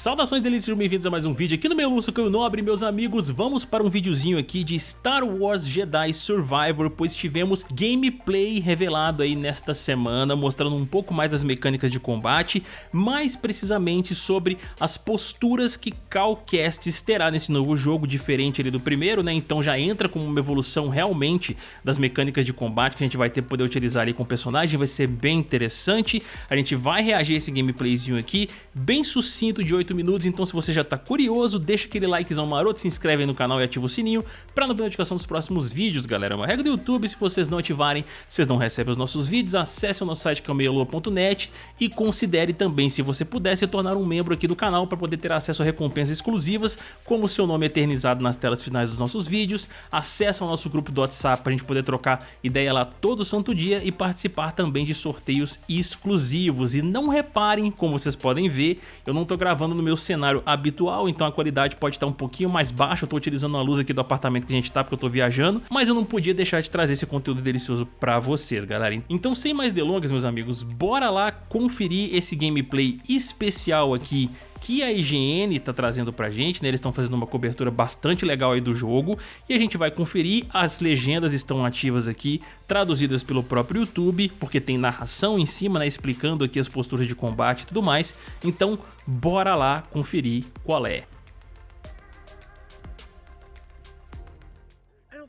Saudações delícias, bem-vindos a mais um vídeo aqui no meu Lúcio Caio Nobre, meus amigos. Vamos para um videozinho aqui de Star Wars Jedi Survivor, pois tivemos gameplay revelado aí nesta semana, mostrando um pouco mais das mecânicas de combate, mais precisamente sobre as posturas que Cal Kestis terá nesse novo jogo, diferente ali do primeiro, né? Então já entra como uma evolução realmente das mecânicas de combate que a gente vai ter poder utilizar ali com o personagem, vai ser bem interessante. A gente vai reagir a esse gameplayzinho aqui, bem sucinto de 8 minutos, então se você já tá curioso, deixa aquele likezão maroto, se inscreve aí no canal e ativa o sininho pra não perder notificação dos próximos vídeos, galera. É uma regra do YouTube, se vocês não ativarem, vocês não recebem os nossos vídeos, acesse o nosso site cameialua.net e considere também, se você puder, se tornar um membro aqui do canal para poder ter acesso a recompensas exclusivas, como o seu nome eternizado nas telas finais dos nossos vídeos, acesse o nosso grupo do WhatsApp pra gente poder trocar ideia lá todo santo dia e participar também de sorteios exclusivos. E não reparem, como vocês podem ver, eu não tô gravando no meu cenário habitual, então a qualidade pode estar um pouquinho mais baixa, eu tô utilizando a luz aqui do apartamento que a gente tá porque eu tô viajando, mas eu não podia deixar de trazer esse conteúdo delicioso pra vocês, galera. Então sem mais delongas, meus amigos, bora lá conferir esse gameplay especial aqui que a IGN tá trazendo pra gente, né? Eles estão fazendo uma cobertura bastante legal aí do jogo e a gente vai conferir, as legendas estão ativas aqui, traduzidas pelo próprio YouTube, porque tem narração em cima, né? Explicando aqui as posturas de combate e tudo mais, então bora lá conferir qual é.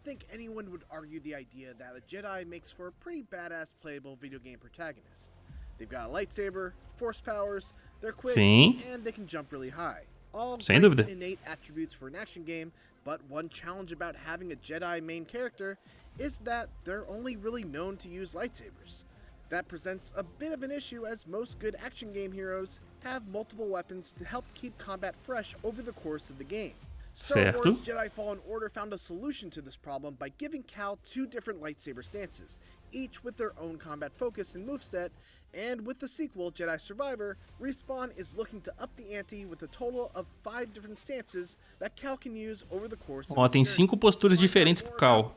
think anyone would argue the idea that a Jedi makes for a pretty badass playable video game protagonist. They've got a lightsaber, force powers, quick, Sim. and they can jump really high. All Sem dúvida. innate attributes for an action game, but one challenge about having a Jedi main character is that they're only really known to use lightsabers. That presents a bit of an issue as most good action game heroes have multiple weapons to help keep combat fresh over the course of the game. Star certo. Wars Jedi Fallen Order found a solution to this problem by giving Cal two different lightsaber stances, each with their own combat focus and moveset, And with the sequel, Jedi Survivor, Respawn is looking to up the ante with a total of five different stances that Cal can use over the course Ó, tem cinco posturas diferentes pro Cal.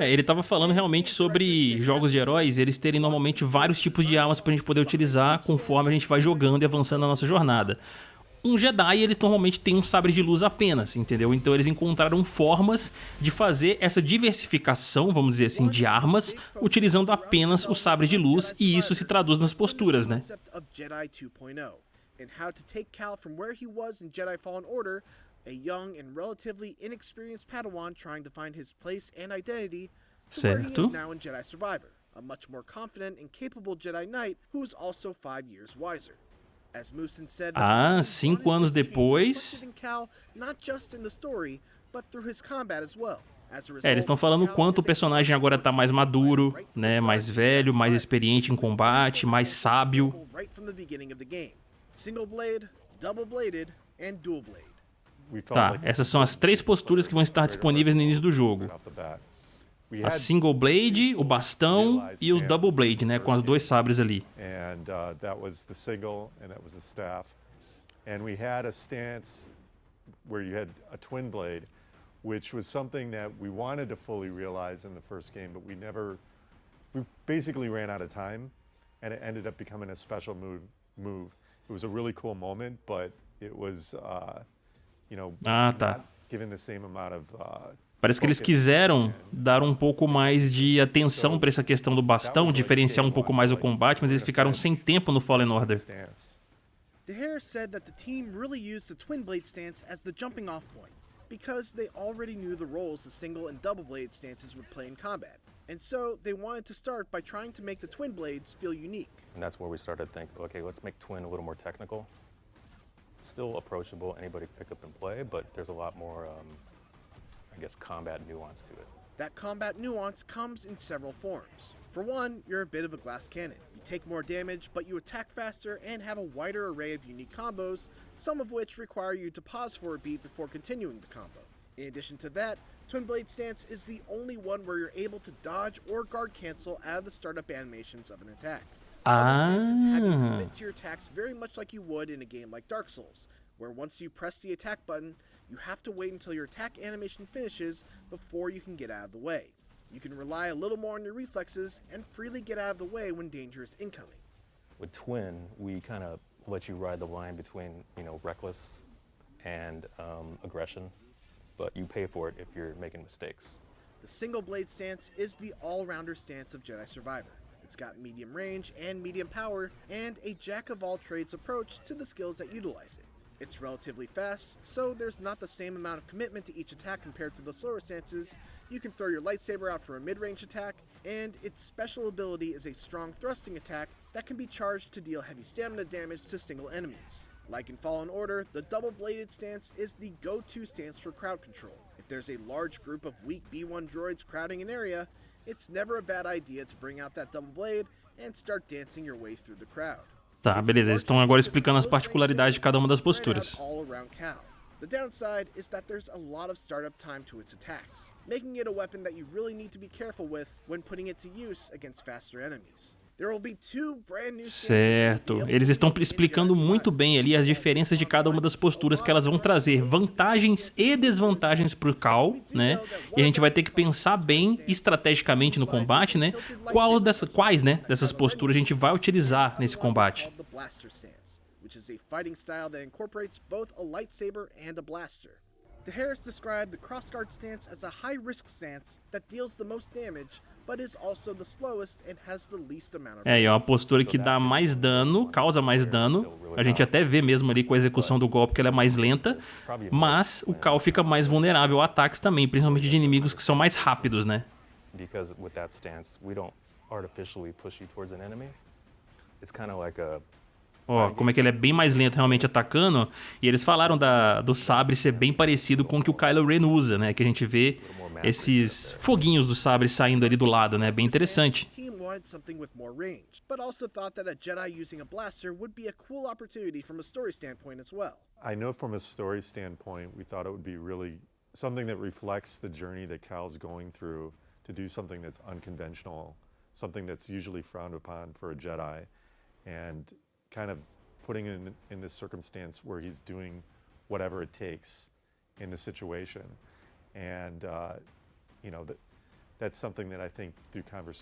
É, ele estava falando realmente sobre jogos de heróis, eles terem normalmente vários tipos de armas pra gente poder utilizar conforme a gente vai jogando e avançando na nossa jornada um Jedi eles normalmente têm um sabre de luz apenas, entendeu? Então eles encontraram formas de fazer essa diversificação, vamos dizer assim, de armas, utilizando apenas o sabre de luz e isso se traduz nas posturas, né? a young and relatively inexperienced Padawan trying to find his place and identity to where he is now in Jedi Survivor, a much more confident and capable Jedi Knight who is also five years wiser. Ah, cinco anos depois. É, eles estão falando o quanto o personagem agora está mais maduro, né, mais velho, mais experiente em combate, mais sábio. Tá, essas são as três posturas que vão estar disponíveis no início do jogo a single blade, o bastão e o double blade, né, com as dois sabres ali. And we had a stance where you had a twin blade, which was something that we wanted to fully realize in the first game, but we never we basically ran out of time and it ended up becoming a special move move. It was a really cool moment, but it was uh, you know, ah, tá. not given the same amount of uh, Parece que eles quiseram dar um pouco mais de atenção para essa questão do bastão, diferenciar um pouco mais o combate, mas eles ficaram sem tempo no Fallen Order. Harris said that the team really used the twin blade stance as the jumping off point because they already knew the roles the single and double blade stances would play in combat. And so they wanted to start by trying to make the twin blades feel unique. And that's where we started to think, okay, let's make twin a little more technical. Still approachable, anybody pick up and play, but there's a lot more um, I guess, combat nuance to it. That combat nuance comes in several forms. For one, you're a bit of a glass cannon. You take more damage, but you attack faster and have a wider array of unique combos, some of which require you to pause for a beat before continuing the combo. In addition to that, Twin Blade Stance is the only one where you're able to dodge or guard cancel out of the startup animations of an attack. Other stances have you commit to your attacks very much like you would in a game like Dark Souls, where once you press the attack button, you have to wait until your attack animation finishes before you can get out of the way. You can rely a little more on your reflexes and freely get out of the way when danger is incoming. With Twin, we kind of let you ride the line between, you know, reckless and um, aggression, but you pay for it if you're making mistakes. The single blade stance is the all-rounder stance of Jedi Survivor. It's got medium range and medium power, and a jack-of-all-trades approach to the skills that utilize it. It's relatively fast, so there's not the same amount of commitment to each attack compared to the slower stances. You can throw your lightsaber out for a mid-range attack, and its special ability is a strong thrusting attack that can be charged to deal heavy stamina damage to single enemies. Like in Fallen Order, the double-bladed stance is the go-to stance for crowd control. If there's a large group of weak B1 droids crowding an area, it's never a bad idea to bring out that double blade and start dancing your way through the crowd. Tá, beleza. Eles estão agora explicando as particularidades de cada uma das posturas. The downside is that there's a lot of startup time to its attacks, making it a weapon that you really need to be careful with when putting it to use against faster enemies. Certo. Eles estão explicando muito bem ali as diferenças de cada uma das posturas que elas vão trazer vantagens e desvantagens para o Cal, né? E a gente vai ter que pensar bem estrategicamente no combate, né? Qual dessa, quais, né, dessas posturas a gente vai utilizar nesse combate. The Harris described the crossguard stance as a high-risk stance that deals the most damage é, é uma postura que dá mais dano, causa mais dano. A gente até vê mesmo ali com a execução do golpe que ela é mais lenta, mas o Cal fica mais vulnerável a ataques também, principalmente de inimigos que são mais rápidos, né? It's kind of like a Ó, como é que ele é bem mais lento realmente atacando. E eles falaram da, do sabre ser bem parecido com o que o Kylo Ren usa, né? Que a gente vê esses foguinhos do sabre saindo ali do lado, né? Bem interessante. something with more range, but also thought that a Jedi using a blaster would be a cool opportunity from a story standpoint as well. I know from a story standpoint, we thought it would be really something that reflects the journey that Cal's going through to do something that's unconventional, something that's usually frowned upon for a Jedi, and kind of putting in in this circumstance where he's doing whatever it takes in the situation. And uh, you know, that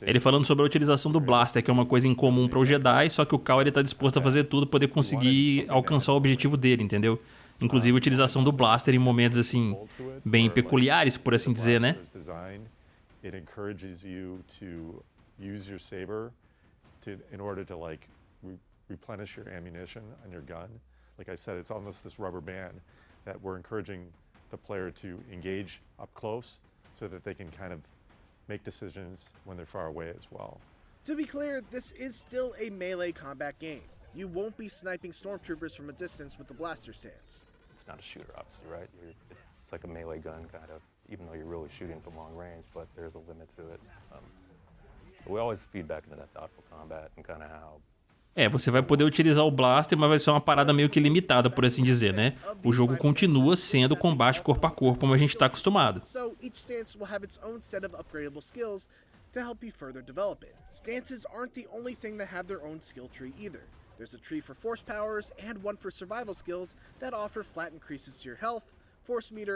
Ele falando sobre a utilização do blaster, que é uma coisa incomum para o Jedi, só que o Cal ele tá disposto a fazer tudo para poder conseguir alcançar o objetivo dele, entendeu? Inclusive a utilização do blaster em momentos assim bem peculiares, por assim dizer, né? It encourages you to use your saber to in order to like replenish your ammunition on your gun. Like I said, it's almost this rubber band that we're encouraging the player to engage up close so that they can kind of make decisions when they're far away as well. To be clear, this is still a melee combat game. You won't be sniping stormtroopers from a distance with the blaster stance. It's not a shooter, obviously, right? You're, it's like a melee gun, kind of, even though you're really shooting from long range, but there's a limit to it. Um, we always feed back into that thoughtful combat and kind of how É, você vai poder utilizar o blaster, mas vai ser uma parada meio que limitada, por assim dizer, né? O jogo continua sendo combate corpo a corpo, como a gente está acostumado. to help you further develop it. Stances aren't the only thing that have their own skill tree either. There's a tree for force powers and one for survival skills that offer flat increases to your health,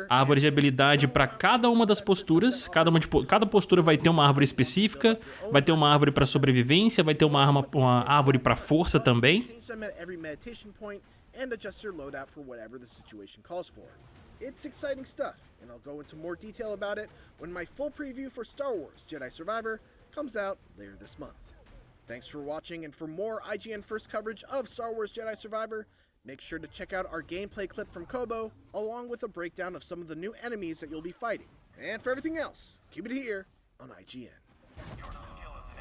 árvore de habilidade para cada uma das posturas. Cada, uma de, cada postura vai ter uma árvore específica, vai ter uma árvore para sobrevivência, vai ter uma, arma, uma árvore para força também. It's exciting stuff, and I'll go into more detail about it when my full preview for Star Wars Jedi Survivor comes out later this month. Thanks for watching, and for more IGN First coverage of Star Wars Jedi Survivor, Make sure to check out our gameplay clip from Kobo, along with a breakdown of some of the new enemies that you'll be fighting. And for everything else, keep it here on IGN.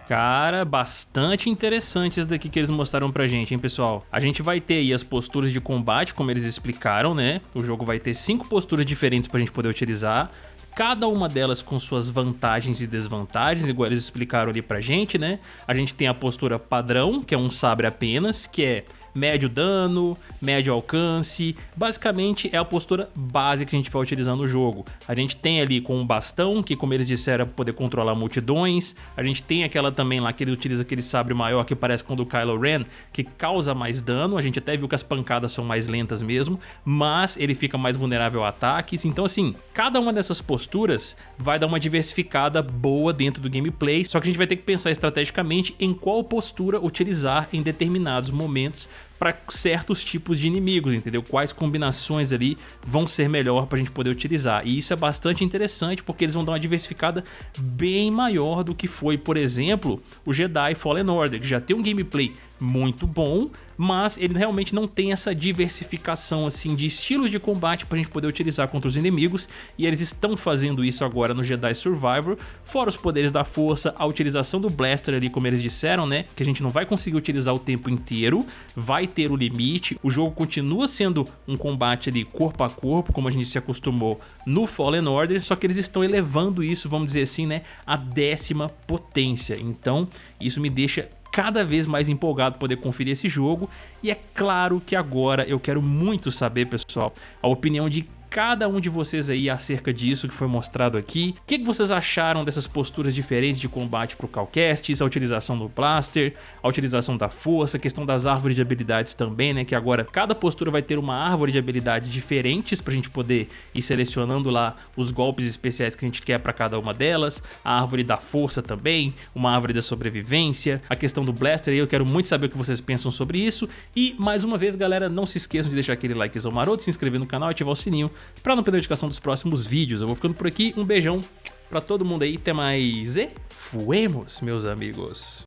Cara, bastante interessante isso daqui que eles mostraram pra gente, hein, pessoal? A gente vai ter aí as posturas de combate, como eles explicaram, né? O jogo vai ter cinco posturas diferentes pra gente poder utilizar cada uma delas com suas vantagens e desvantagens, igual eles explicaram ali pra gente, né? A gente tem a postura padrão, que é um sabre apenas, que é médio dano, médio alcance, basicamente é a postura básica que a gente vai utilizar no jogo. A gente tem ali com um bastão, que como eles disseram é poder controlar multidões, a gente tem aquela também lá que ele utiliza aquele sabre maior que parece com o do Kylo Ren, que causa mais dano, a gente até viu que as pancadas são mais lentas mesmo, mas ele fica mais vulnerável a ataques, então assim, cada uma dessas posturas vai dar uma diversificada boa dentro do gameplay, só que a gente vai ter que pensar estrategicamente em qual postura utilizar em determinados momentos para certos tipos de inimigos, entendeu? Quais combinações ali vão ser melhor para a gente poder utilizar. E isso é bastante interessante porque eles vão dar uma diversificada bem maior do que foi, por exemplo, o Jedi Fallen Order, que já tem um gameplay muito bom, mas ele realmente não tem essa diversificação assim de estilos de combate para a gente poder utilizar contra os inimigos e eles estão fazendo isso agora no Jedi Survivor, fora os poderes da força, a utilização do Blaster ali como eles disseram, né, que a gente não vai conseguir utilizar o tempo inteiro, vai ter o limite, o jogo continua sendo um combate ali corpo a corpo, como a gente se acostumou no Fallen Order, só que eles estão elevando isso, vamos dizer assim, né, a décima potência, então isso me deixa cada vez mais empolgado poder conferir esse jogo. E é claro que agora eu quero muito saber, pessoal, a opinião de cada um de vocês aí acerca disso que foi mostrado aqui. O que, que vocês acharam dessas posturas diferentes de combate para o Calcastes, a utilização do Blaster, a utilização da força, a questão das árvores de habilidades também, né? Que agora cada postura vai ter uma árvore de habilidades diferentes para a gente poder ir selecionando lá os golpes especiais que a gente quer para cada uma delas, a árvore da força também, uma árvore da sobrevivência, a questão do Blaster, eu quero muito saber o que vocês pensam sobre isso. E mais uma vez, galera, não se esqueçam de deixar aquele likezão maroto, se inscrever no canal e ativar o sininho para não perder a notificação dos próximos vídeos. Eu vou ficando por aqui, um beijão para todo mundo aí, até mais e fuemos, meus amigos.